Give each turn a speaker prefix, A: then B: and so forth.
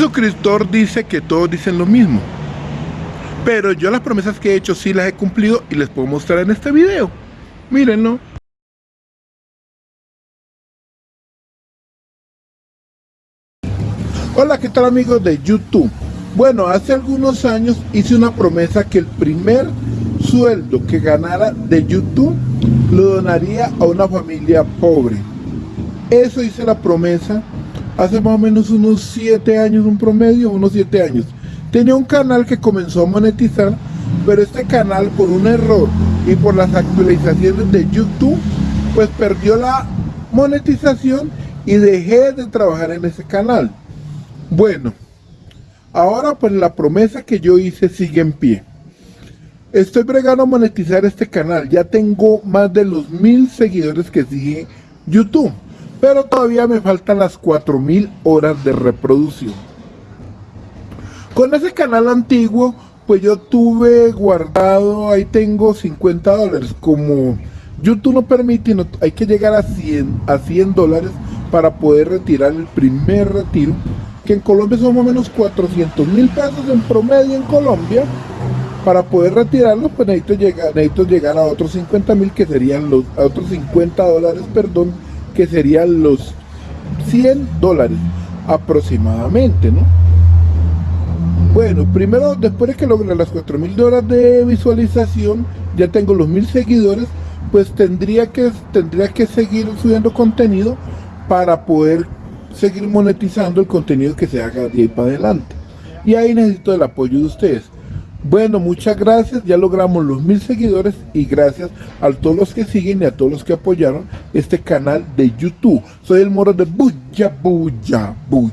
A: suscriptor dice que todos dicen lo mismo. Pero yo las promesas que he hecho sí las he cumplido y les puedo mostrar en este video. Mírenlo. Hola, ¿qué tal amigos de YouTube? Bueno, hace algunos años hice una promesa que el primer sueldo que ganara de YouTube lo donaría a una familia pobre. Eso hice la promesa hace más o menos unos 7 años, un promedio, unos 7 años. Tenía un canal que comenzó a monetizar, pero este canal por un error y por las actualizaciones de YouTube, pues perdió la monetización y dejé de trabajar en ese canal. Bueno, ahora pues la promesa que yo hice sigue en pie. Estoy bregando a monetizar este canal. Ya tengo más de los mil seguidores que sigue YouTube. Pero todavía me faltan las 4000 horas de reproducción. Con ese canal antiguo, pues yo tuve guardado, ahí tengo 50 dólares. Como YouTube no permite, hay que llegar a 100, a 100 dólares para poder retirar el primer retiro. Que en Colombia son más o menos 400 mil pesos en promedio en Colombia para poder retirarlo, pues necesito llegar, necesito llegar a otros 50 mil que serían los, a otros 50 dólares, perdón, que serían los 100 dólares aproximadamente, ¿no? Bueno, primero, después de que logre las 4 mil dólares de visualización, ya tengo los mil seguidores, pues tendría que, tendría que seguir subiendo contenido para poder seguir monetizando el contenido que se haga de ahí para adelante. Y ahí necesito el apoyo de ustedes. Bueno, muchas gracias, ya logramos los mil seguidores y gracias a todos los que siguen y a todos los que apoyaron este canal de YouTube. Soy el moro de Buya, Buya, Buya.